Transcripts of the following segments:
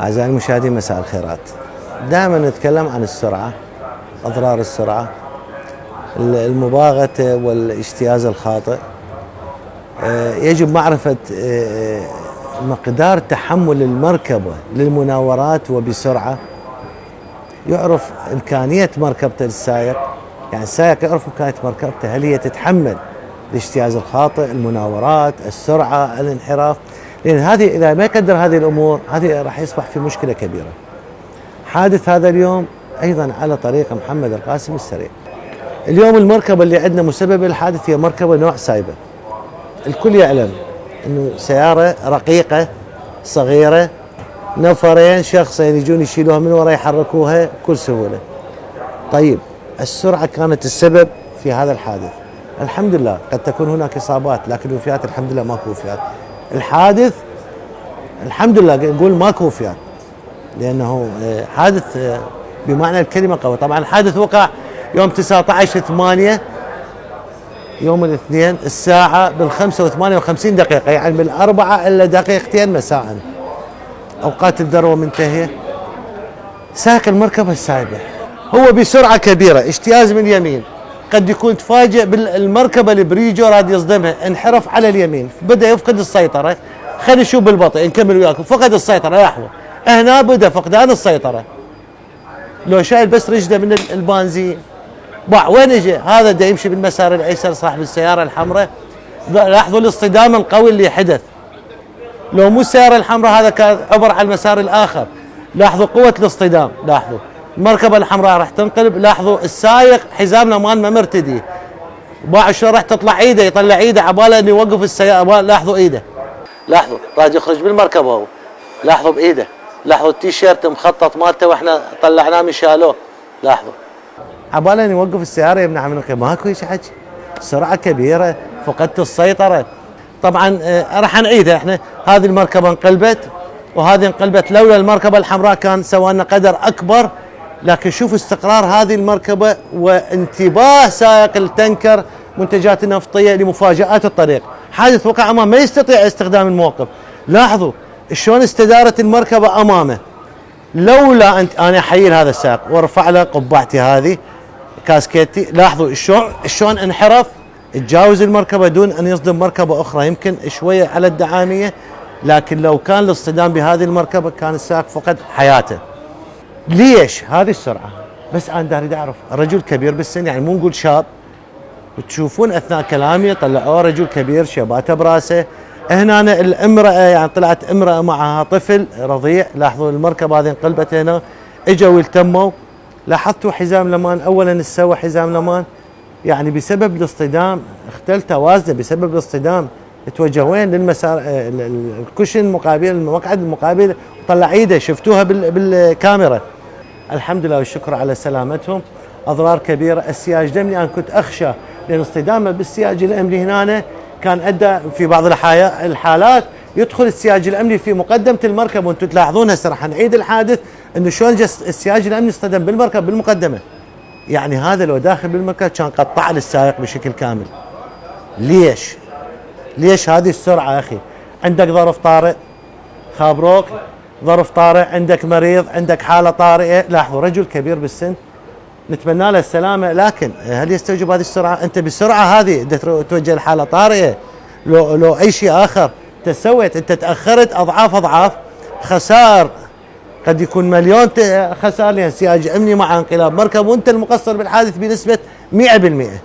أعزائي المشاهدين مساء الخيرات. دائما نتكلم عن السرعة أضرار السرعة المباغتة والاجتياز الخاطئ. آه، يجب معرفة آه، مقدار تحمل المركبة للمناورات وبسرعة. يعرف إمكانية مركبته للسائق. يعني السائق يعرف إمكانية مركبته هل هي تتحمل الاجتياز الخاطئ المناورات السرعة الانحراف. لأن هذه إذا ما يقدر هذه الأمور هذه راح يصبح في مشكلة كبيرة. حادث هذا اليوم أيضا على طريق محمد القاسم السريع. اليوم المركبة اللي عندنا مسبب الحادث هي مركبة نوع سايبة الكل يعلم أنه سيارة رقيقة صغيرة نفرين شخصين يجون يشيلوها من ورا يحركوها بكل سهولة. طيب السرعة كانت السبب في هذا الحادث. الحمد لله قد تكون هناك إصابات لكن الوفيات الحمد لله ماكو وفيات. الحادث الحمد لله نقول ماكو وفيات لأنه آه، حادث آه، بمعنى الكلمة قوي طبعا الحادث وقع يوم 19 8 يوم الاثنين الساعة بالخمسة وثمانية وخمسين دقيقة يعني بالأربعة إلا دقيقتين مساء. أوقات الذروة منتهية. ساق المركبة السايبة هو بسرعة كبيرة اجتياز من اليمين قد يكون تفاجئ بالمركبة البريجو راد يصدمها. انحرف على اليمين بدأ يفقد السيطرة. خلينا نشوف بالبطء نكمل وياكم فقد السيطرة لحظة هنا بدأ فقدان السيطرة. لو شايل بس رجله من البنزين باع وين اجى هذا دا يمشي بالمسار الأيسر صاحب السيارة الحمراء. لاحظوا الاصطدام القوي اللي حدث. لو مو السيارة الحمراء هذا كان عبر على المسار الآخر. لاحظوا قوة الاصطدام. لاحظوا. المركبه الحمراء راح تنقلب. لاحظوا السايق حزام الامان ما مرتدي. باع شلون راح تطلع ايده يطلع ايده عباله إنه يوقف السيارة. لاحظوا ايده لاحظوا راح يخرج بالمركبه هو. لاحظوا بايده لاحظوا التيشيرت مخطط مالته وإحنا طلعناه من شالوه. لاحظوا. عباله ان يوقف السيارة يمنع من ماكو هيك حكي سرعة كبيرة فقدت السيطرة. طبعا آه راح نعيدها إحنا. هذه المركبة انقلبت وهذه انقلبت لولا المركبة الحمراء كان سوى لنا قدر أكبر لكن شوف استقرار هذه المركبة وانتباه سائق التنكر منتجات النفطية لمفاجآت الطريق. حادث وقع أمامه ما يستطيع استخدام الموقف. لاحظوا شلون استدارت المركبة أمامه. لولا انت أنا أحيي هذا السائق وأرفع له قبعتي هذه كاسكيتي. لاحظوا شلون شلون انحرف؟ تجاوز المركبة دون أن يصدم مركبة أخرى. يمكن شوية على الدعامية لكن لو كان الاصطدام بهذه المركبة كان السائق فقد حياته. ليش؟ هذه السرعة؟ بس أنا اريد أعرف. رجل كبير بالسن يعني مو نقول شاب. وتشوفون أثناء كلامي طلعوه رجل كبير شباته براسه. هنا الامرأة يعني طلعت امرأة معها طفل رضيع. لاحظوا المركبة هذه انقلبت هنا. إجوا يلتموا لاحظتوا حزام الامان اولا استوى حزام الامان يعني بسبب الاصطدام اختل توازنه بسبب الاصطدام. توجه وين للمسار الكشن المقابل المقعد المقابل. طلع إيده شفتوها بالكاميرا. الحمد لله والشكر على سلامتهم. أضرار كبيرة. السياج دمني. أنا كنت أخشى لأن اصطدامه بالسياج الأمني هنا كان أدى في بعض الحالات يدخل السياج الأمني في مقدمة المركب. وأنتم تلاحظون هسه راح نعيد الحادث إنه شلون السياج الأمني اصطدم بالمركب بالمقدمة. يعني هذا لو داخل بالمركب كان قطع للسائق بشكل كامل. ليش؟ ليش هذه السرعة أخي؟ عندك ظرف طارئ خابروك ظرف طارئ عندك مريض عندك حالة طارئة. لاحظوا رجل كبير بالسن. نتمنى له السلامة. لكن هل يستوجب هذه السرعة؟ أنت بالسرعه هذه توجه لحالة طارئة. لو لو أي شيء آخر انت سويت أنت تأخرت أضعاف أضعاف. خسائر قد يكون مليون خسائر لأن سياج امني مع انقلاب مركب وأنت المقصر بالحادث بنسبة 100%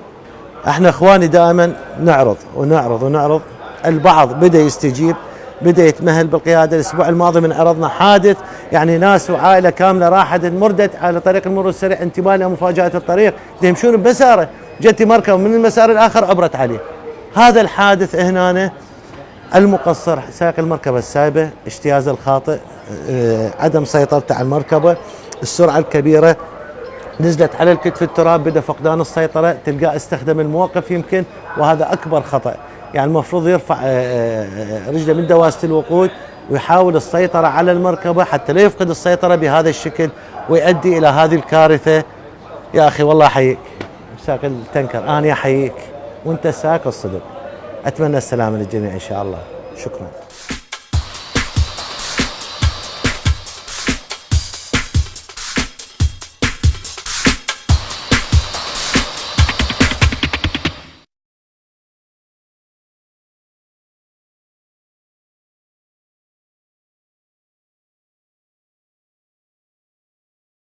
أحنا إخواني دائما نعرض ونعرض ونعرض. البعض بدأ يستجيب. بدا يتمهل بالقيادة الأسبوع الماضي من عرضنا حادث. يعني ناس وعائلة كاملة راحت مردت على طريق المرور السريع انتباه لمفاجاه الطريق. يمشون بمساره جت مركب من المسار الآخر عبرت عليه. هذا الحادث هنا المقصر سائق المركبة السايبة اجتياز الخاطئ آه، عدم سيطرته على المركبة. السرعة الكبيرة نزلت على الكتف التراب بدأ فقدان السيطرة تلقاه استخدم الموقف يمكن وهذا أكبر خطأ. يعني المفروض يرفع آه، آه، رجله من دواسة الوقود ويحاول السيطرة على المركبة حتى لا يفقد السيطرة بهذا الشكل ويؤدي إلى هذه الكارثة. يا أخي والله أحييك. ساق التنكر. أنا أحييك. وأنت ساق الصدق. أتمنى السلامة للجميع إن شاء الله. شكرا.